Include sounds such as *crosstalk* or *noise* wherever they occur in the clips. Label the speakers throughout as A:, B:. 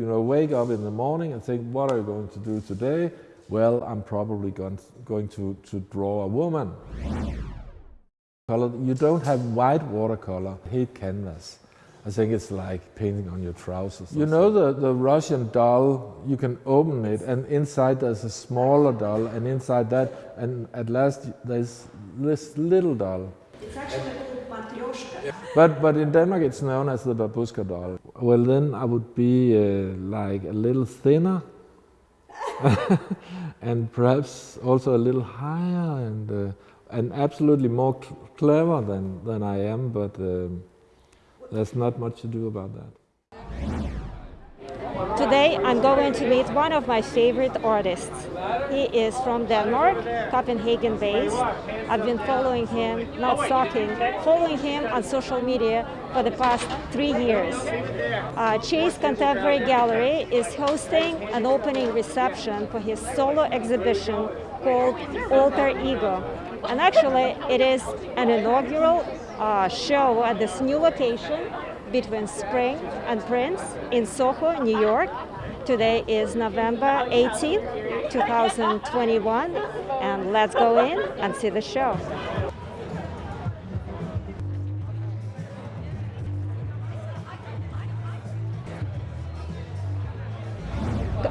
A: you know, wake up in the morning and think, what are you going to do today? Well, I'm probably going to, going to, to draw a woman. You don't have white watercolor, hate canvas. I think it's like painting on your trousers. You know the, the Russian doll, you can open it and inside there's a smaller doll and inside that, and at last there's this little doll.
B: It's actually a little matryoshka.
A: But, but in Denmark it's known as the babushka doll. Well then I would be uh, like a little thinner *laughs* and perhaps also a little higher and, uh, and absolutely more cl clever than, than I am, but um, there's not much to do about that.
C: Today I'm going to meet one of my favorite artists. He is from Denmark, Copenhagen based. I've been following him, not stalking, following him on social media for the past three years. Uh, Chase Contemporary Gallery is hosting an opening reception for his solo exhibition called Alter Ego. And actually it is an inaugural uh, show at this new location between Spring and Prince in Soho, New York. Today is November 18th, 2021, and let's go in and see the show.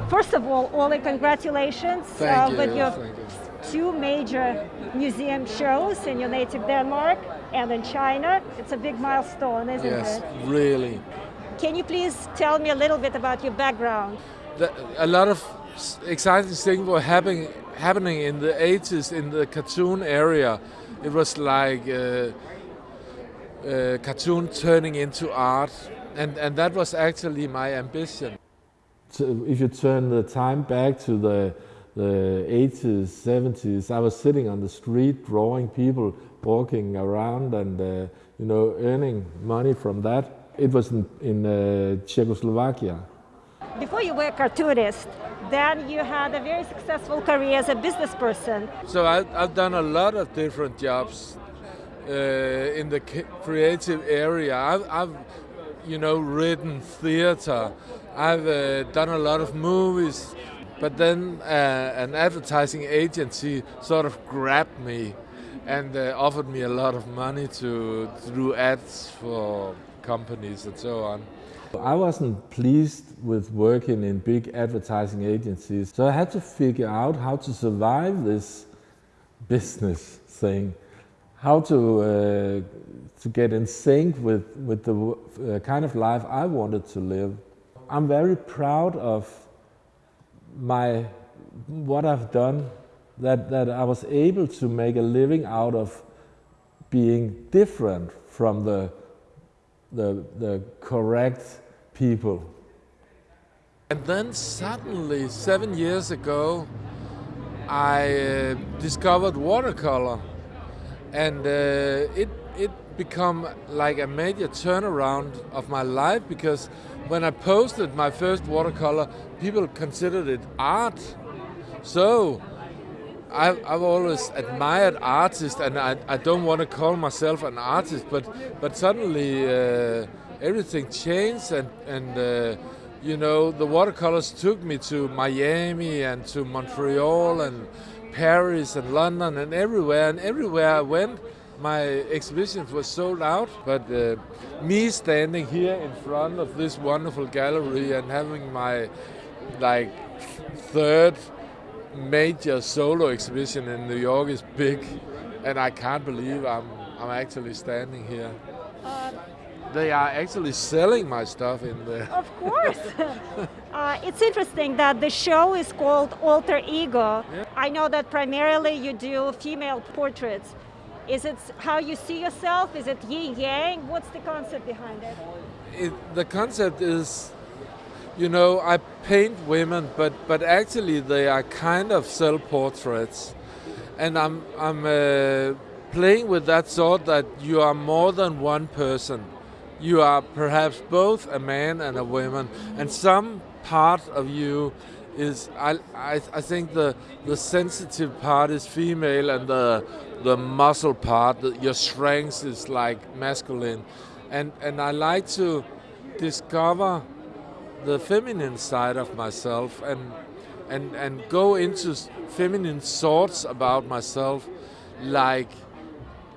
C: First of all, Ole, congratulations
D: uh,
C: you. with your
D: you.
C: two major museum shows in your native Denmark and in China. It's a big milestone, isn't
D: yes,
C: it?
D: Yes, really.
C: Can you please tell me a little bit about your background?
D: The, a lot of exciting things were happening, happening in the 80s in the cartoon area. It was like uh, uh, cartoon turning into art, and, and that was actually my ambition.
A: So if you turn the time back to the the 80s, 70s, I was sitting on the street drawing people walking around and, uh, you know, earning money from that. It was in, in uh, Czechoslovakia.
C: Before you were a cartoonist, then you had a very successful career as a business person.
D: So I, have done a lot of different jobs uh, in the creative area. I've, I've, you know, written theater. I've uh, done a lot of movies. But then uh, an advertising agency sort of grabbed me and uh, offered me a lot of money to, to do ads for companies and so on.
A: I wasn't pleased with working in big advertising agencies, so I had to figure out how to survive this business thing, how to, uh, to get in sync with, with the uh, kind of life I wanted to live. I'm very proud of my what I've done, that, that I was able to make a living out of being different from the, the, the correct people.
D: And then suddenly, seven years ago, I uh, discovered watercolor. And uh, it, it become like a major turnaround of my life because when I posted my first watercolor, people considered it art. So I've, I've always admired artists, and I, I don't want to call myself an artist, but but suddenly uh, everything changed, and and uh, you know the watercolors took me to Miami and to Montreal and Paris and London and everywhere, and everywhere I went my exhibitions were sold out, but uh, me standing here in front of this wonderful gallery and having my like third major solo exhibition in New York is big, and I can't believe I'm I'm actually standing here. Uh, they are actually selling my stuff in there.
C: Of course. *laughs* uh, it's interesting that the show is called Alter Ego. Yeah. I know that primarily you do female portraits. Is it how you see yourself? Is it yin yang? What's the concept behind it?
D: it the concept is, you know, I paint women, but but actually they are kind of self-portraits, and I'm I'm uh, playing with that thought that you are more than one person. You are perhaps both a man and a woman, and some part of you is I, I, I think the the sensitive part is female and the the muscle part, the, your strength is like masculine, and and I like to discover
E: the feminine side of myself and and and go into feminine thoughts about myself, like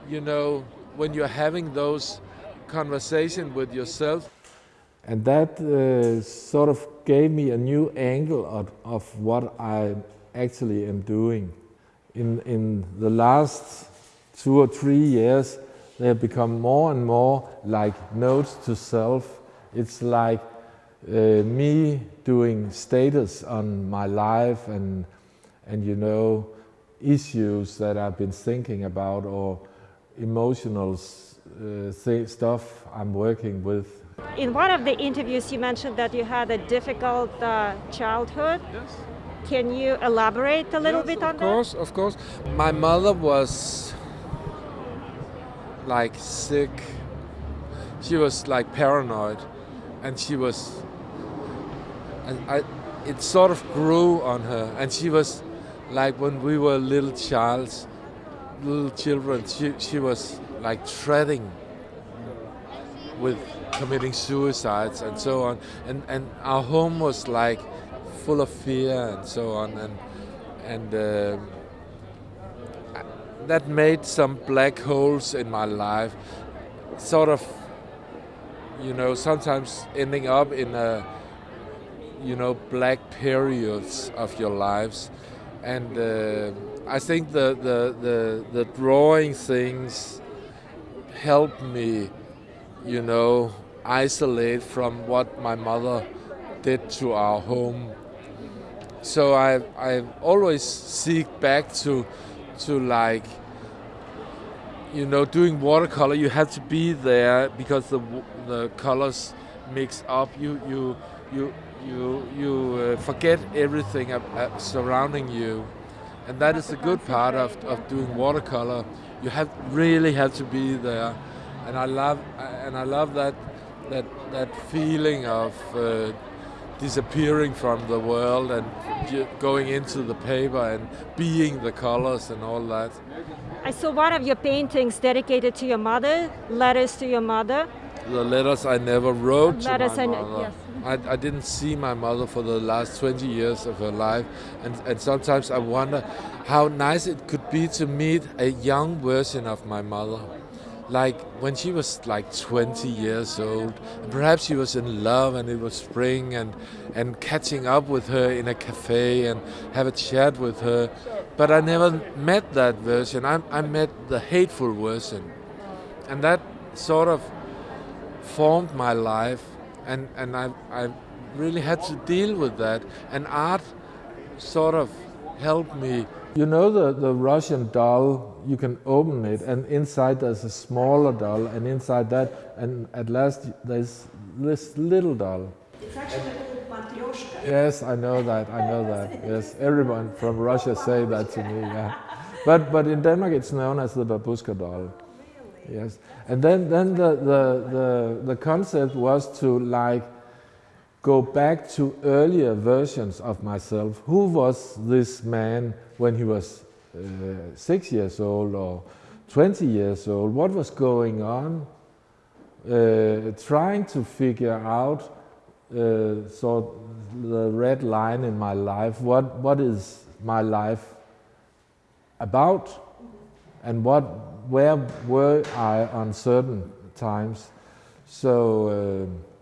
E: you know when you're having those conversation with yourself.
D: And that uh, sort of gave me a new angle of, of what I actually am doing. In, in the last two or three years, they have become more and more like notes to self. It's like uh, me doing status on my life and, and you know, issues that I've been thinking about or emotional uh, th- stuff I'm working with.
C: In one of the interviews, you mentioned that you had a difficult uh, childhood.
E: Yes.
C: Can you elaborate a little bit on that?
E: Of course, of course. My mother was like sick. She was like paranoid, and she was. I, it sort of grew on her, and she was like when we were little childs, little children. She she was like treading with committing suicides and so on, and and our home was like full of fear and so on, and and. um that made some black holes in my life, sort of, you know, sometimes ending up in a, you know, black periods of your lives, and uh, I think the, the the the drawing things helped me, you know, isolate from what my mother did to our home. So I I always seek back to to like you know doing watercolor. You have to be there because the the colors mix up. You you you you you uh, forget everything uh, surrounding you and that is the good part of, of doing watercolor you have really have to be there and i love and i love that that that feeling of uh, disappearing from the world and going into the paper and being the colors and all that.
C: I saw one of your paintings dedicated to your mother, letters to your mother.
E: The letters I never wrote to
C: Letters I-
E: mother.
C: yes.
E: I, I didn't see my mother for the last 20 years of her life, and, and sometimes I wonder how nice it could be to meet a young version of my mother. Like when she was like 20 years old, and perhaps she was in love and it was spring, and, and catching up with her in a cafe and have a chat with her. But I never met that version. I, I met the hateful version. And that sort of formed my life and, and I, I really had to deal with that and art sort of helped me
D: You know the, the Russian doll, you can open it and inside there's a smaller doll and inside that and at last there's this little doll.
B: It's actually called Matryoshka.
D: Yes, I know that, I know that. *laughs* Yes, everyone from Russia say that to me, yeah. But, but in Denmark it's known as the babushka doll. Yes, and then, then the, the, the, the concept was to like go back to earlier versions of myself. Who was this man when he was uh, six years old or 20 years old? What was going on? Uh, trying to figure out uh, sort the red line in my life. What, what is my life about? and what where were I on certain times. So uh,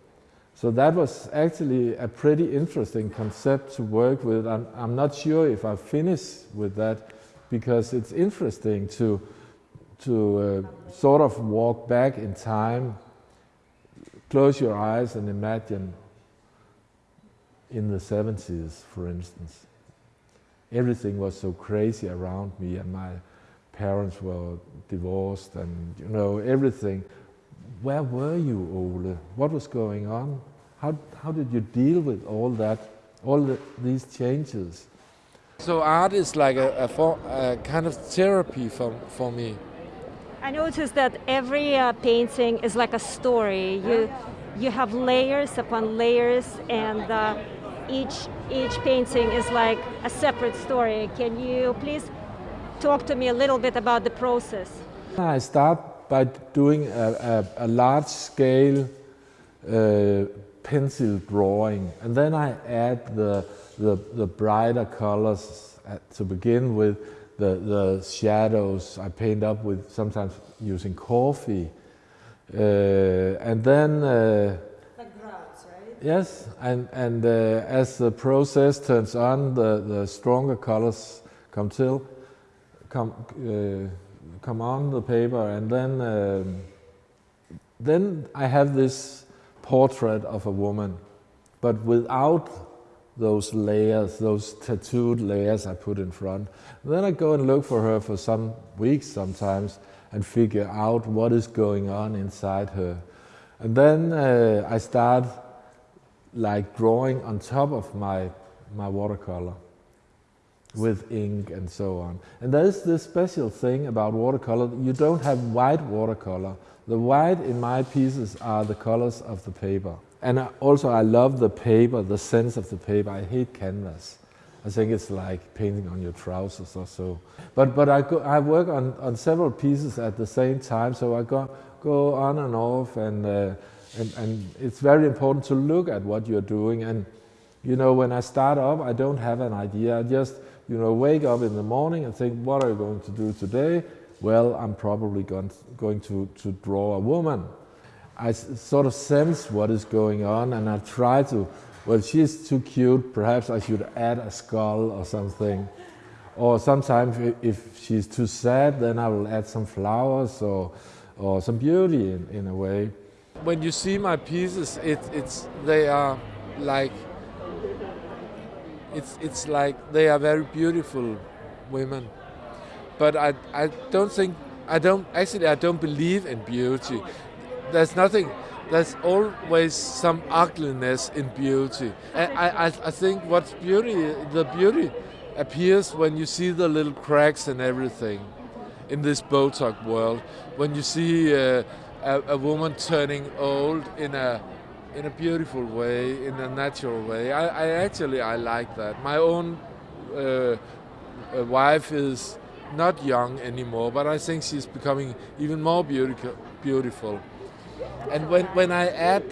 D: so that was actually a pretty interesting concept to work with. I'm, I'm not sure if I finish with that because it's interesting to to uh, sort of walk back in time, close your eyes and imagine in the 70s, for instance. Everything was so crazy around me and my parents were divorced and you know everything. Where were you, Ole? What was going on? How, how did you deal with all that, all the, these changes?
E: so art is like a, a, for, a kind of therapy for, for me
C: I noticed that every uh, painting is like a story. You you have layers upon layers, and uh, each each painting is like a separate story. Can you please talk to me a little bit about the process?
D: I start by doing a, a, a large scale uh, pencil drawing, and then I add the, the, the brighter colors at, to begin with, the, the shadows I paint up with, sometimes using coffee. Uh, and then uh,
B: Like grounds, right?
D: Yes, and, and uh, as the process turns on, the, the stronger colors come till, come, uh, come on the paper, and then, um, then I have this portrait of a woman, but without those layers, those tattooed layers I put in front. Then I go and look for her for some weeks sometimes and figure out what is going on inside her. And then uh, I start like drawing on top of my, my watercolor with ink and so on. And there's this special thing about watercolor, you don't have white watercolor. The white in my pieces are the colors of the paper. And I, also I love the paper, the sense of the paper. I hate canvas. I think it's like painting on your trousers or so. But, but I, go, I work on, on several pieces at the same time, so I go, go on and off and, uh, and, and it's very important to look at what you're doing. And you know, when I start up, I don't have an idea. I just, you know, wake up in the morning and think, what are you going to do today? Well, I'm probably going to, going to, to draw a woman. I sort of sense what is going on and I try to, well, she's too cute, perhaps I should add a skull or something. Or sometimes if she's too sad, then I will add some flowers or, or some beauty in, in a way.
E: when you see my pieces, it, it's they are like it's it's like they are very beautiful women. But I I don't think I don't actually I don't believe in beauty. There's nothing. There's always some ugliness in beauty. I, I, I think what's beauty, the beauty appears when you see the little cracks and everything in this Botox world. When you see uh, a, a woman turning old in a in a beautiful way, in a natural way. I, I actually I like that. My own uh, uh, wife is not young anymore, but I think she's becoming even more beautiful. Beautiful. And when when I add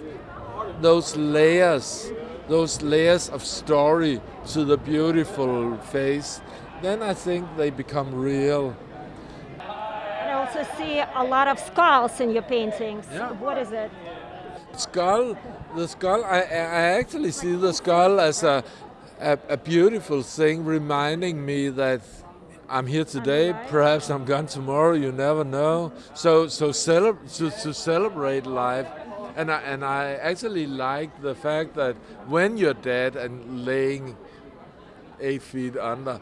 E: those layers, those layers of story to the beautiful face, then I think they become real.
C: I also see a lot of skulls in your paintings.
E: Yeah.
C: What is it?
E: Skull the skull I, I actually see the skull as a, a, a beautiful thing reminding me that I'm here today perhaps I'm gone tomorrow you never know. So so celeb- to, to celebrate life. And I, and I actually like the fact that when you're dead and laying eight feet under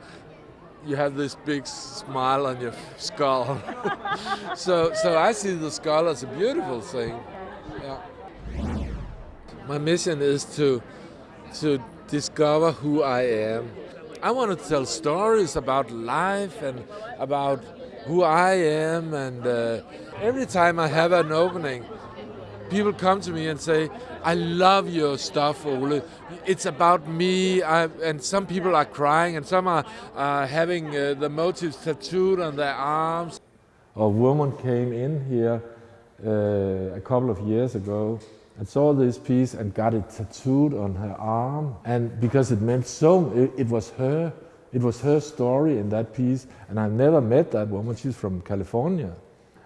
E: you have this big smile on your skull. *laughs* So so I see the skull as a beautiful thing. Yeah. My mission is to to discover who I am. I want to tell stories about life and about who I am. And uh, every time I have an opening, people come to me and say, "I love your stuff, Ole. It's about me." I, and some people are crying, and some are uh, having uh, the motifs tattooed on their arms.
D: A woman came in here uh, a couple of years ago and saw this piece and got it tattooed on her arm. And because it meant so, it, it was her. It was her story in that piece. And I've never met that woman. She's from California.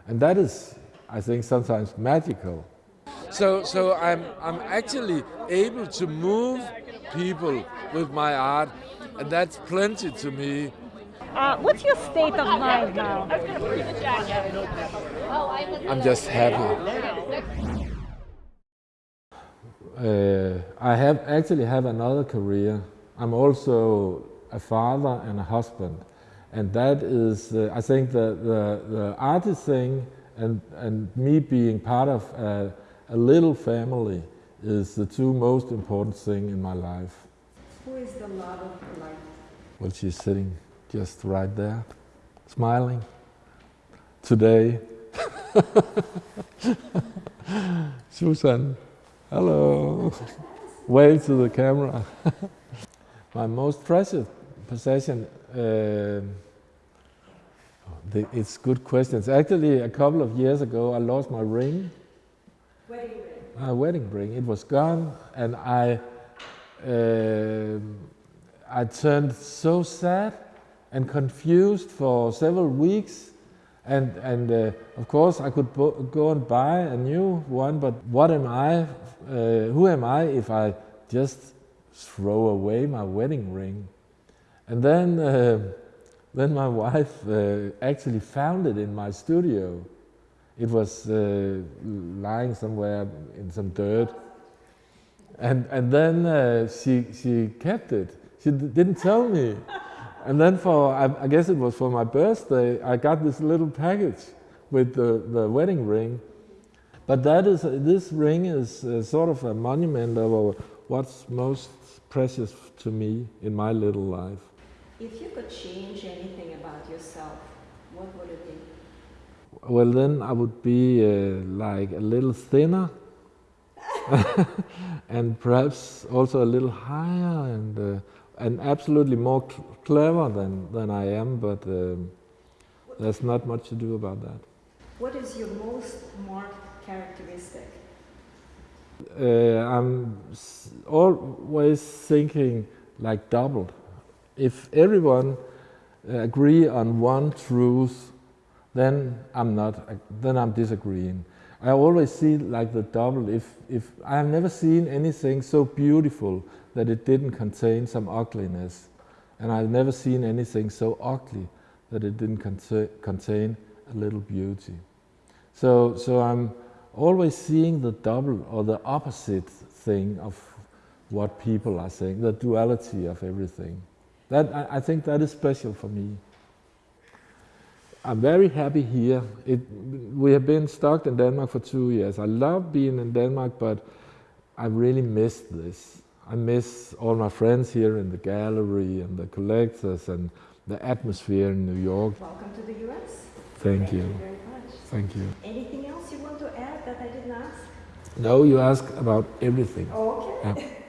D: And that is, I think, sometimes magical.
E: So, so I'm, I'm actually able to move people with my art, and that's plenty to me.
C: Uh, what's your state of mind now?
E: I'm just happy.
D: Uh, I have actually have another career. I'm also a father and a husband, and that is, uh, I think, the, the, the artist thing and, and me being part of a, a little family is the two most important thing in my life.
B: Who is the love of your life?
D: Well, she's sitting just right there, smiling. Today, *laughs* Susan, hello. Wave to the camera. *laughs* My most precious possession. Uh, the, it's good questions. Actually, a couple of years ago, I lost my ring.
B: Wedding ring.
D: my wedding ring. It was gone, and I, um I turned so sad and confused for several weeks. And, and uh, of course, I could go and buy a new one, but what am I? Uh, who am I if I just throw away my wedding ring? And then, uh, *laughs* then my wife uh, actually found it in my studio. It was uh, lying somewhere in some dirt. And, and then uh, she, she kept it. She didn't tell me. *laughs* And then for, I, I guess it was for my birthday, I got this little package with the, the wedding ring. But that is, this ring is uh, sort of a monument of what's most precious to me in my little life.
B: If you could change anything about yourself, what would it be?
D: Well, then I would be uh, like a little thinner *laughs* *laughs* and perhaps also a little higher and, uh, and absolutely more cl- clever than, than I am, but um, there's not much to do about that.
B: What is your most marked characteristic?
D: Uh, I'm s- always thinking like double. If everyone uh, agree on one truth, then I'm not. uh, Then I'm disagreeing. I always see like the double. If if I have never seen anything so beautiful that it didn't contain some ugliness, and I've never seen anything so ugly that it didn't conta- contain a little beauty. So so I'm always seeing the double or the opposite thing of what people are saying, the duality of everything. That I, I think that is special for me. I'm very happy here. It, we have been stuck in Denmark for two years. I love being in Denmark, but I really missed this. I miss all my friends here in the gallery and the collectors and the atmosphere in New York.
B: Welcome to the US.
D: Thank you.
B: very much.
D: Thank you.
B: Anything else you want to add that I didn't ask?
D: No, you ask about everything.
B: Okay.
D: Yeah. *laughs*